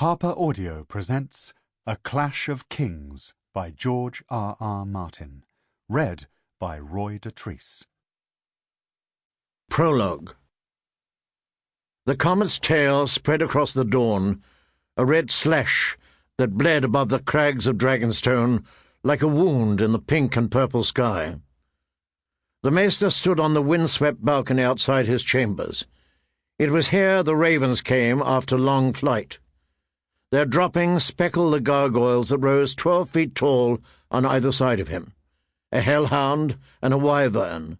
Harper Audio presents A Clash of Kings by George R. R. Martin. Read by Roy Dotrice. Prologue The comet's tail spread across the dawn, a red slash that bled above the crags of Dragonstone like a wound in the pink and purple sky. The maester stood on the wind-swept balcony outside his chambers. It was here the ravens came after long flight. Their droppings speckled the gargoyles that rose twelve feet tall on either side of him a hellhound and a wyvern,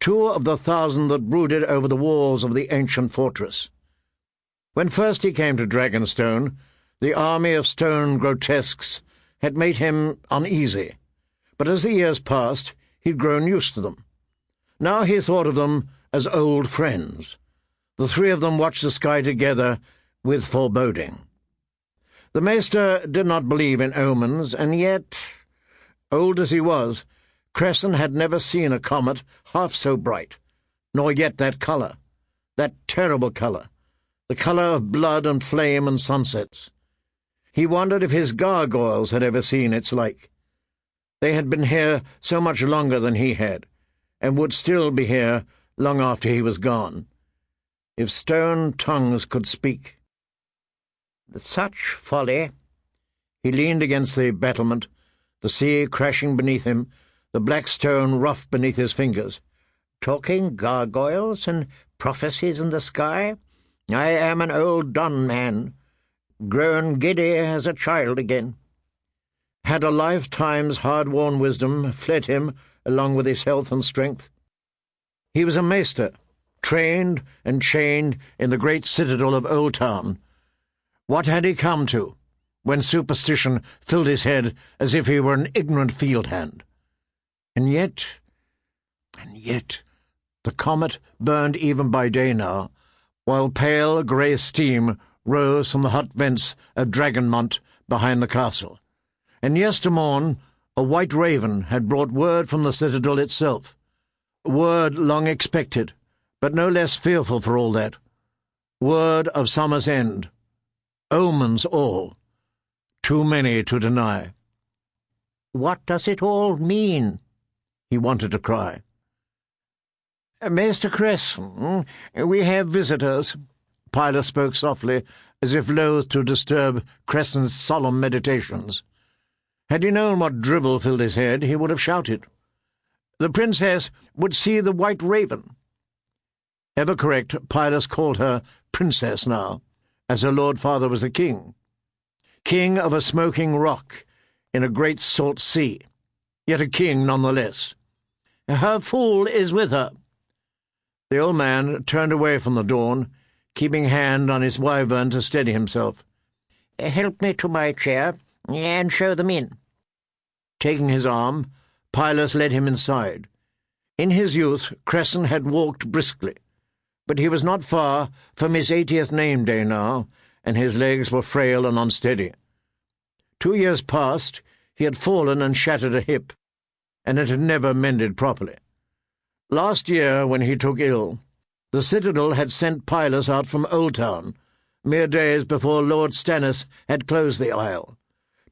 two of the thousand that brooded over the walls of the ancient fortress. When first he came to Dragonstone, the army of stone grotesques had made him uneasy, but as the years passed, he'd grown used to them. Now he thought of them as old friends. The three of them watched the sky together with foreboding. The maester did not believe in omens, and yet, old as he was, Cressen had never seen a comet half so bright, nor yet that colour, that terrible colour, the colour of blood and flame and sunsets. He wondered if his gargoyles had ever seen its like. They had been here so much longer than he had, and would still be here long after he was gone. If stone tongues could speak. Such folly! He leaned against the battlement, the sea crashing beneath him, the black stone rough beneath his fingers. Talking gargoyles and prophecies in the sky? I am an old done man, grown giddy as a child again. Had a lifetime's hard-worn wisdom fled him along with his health and strength? He was a maester, trained and chained in the great citadel of Old Town. What had he come to, when superstition filled his head as if he were an ignorant field hand? And yet, and yet, the comet burned even by day now, while pale grey steam rose from the hot vents of Dragonmont behind the castle. And yestermorn a white raven had brought word from the citadel itself, word long expected, but no less fearful for all that, word of summer's end. Omens all. Too many to deny. What does it all mean? He wanted to cry. Uh, Master Cressen, hmm, we have visitors. Pylos spoke softly, as if loath to disturb Cressen's solemn meditations. Had he known what dribble filled his head, he would have shouted. The princess would see the white raven. Ever correct, Pylos called her princess now as her lord father was a king. King of a smoking rock in a great salt sea, yet a king none the less. Her fool is with her. The old man turned away from the dawn, keeping hand on his wyvern to steady himself. Help me to my chair, and show them in. Taking his arm, Pylos led him inside. In his youth, Cressen had walked briskly but he was not far from his eightieth name day now, and his legs were frail and unsteady. Two years past, he had fallen and shattered a hip, and it had never mended properly. Last year, when he took ill, the citadel had sent Pylos out from Oldtown, mere days before Lord Stannis had closed the isle,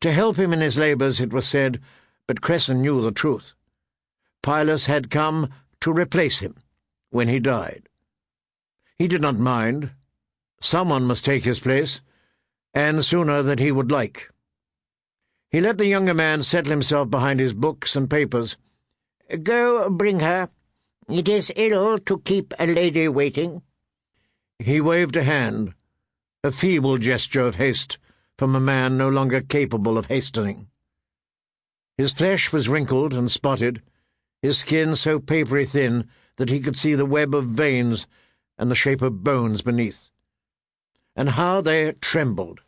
to help him in his labours, it was said, but Cressen knew the truth. Pylos had come to replace him when he died. He did not mind. Someone must take his place, and sooner than he would like. He let the younger man settle himself behind his books and papers. Go bring her. It is ill to keep a lady waiting. He waved a hand, a feeble gesture of haste from a man no longer capable of hastening. His flesh was wrinkled and spotted, his skin so papery thin that he could see the web of veins and the shape of bones beneath. And how they trembled,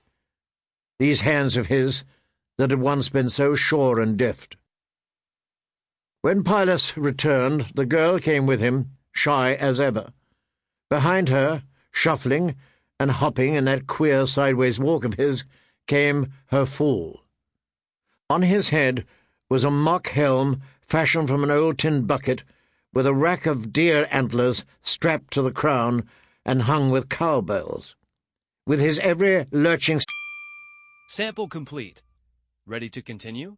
these hands of his that had once been so sure and deft. When Pylos returned, the girl came with him, shy as ever. Behind her, shuffling and hopping in that queer sideways walk of his, came her fool. On his head was a mock helm fashioned from an old tin bucket with a rack of deer antlers strapped to the crown and hung with cowbells. With his every lurching Sample complete. Ready to continue?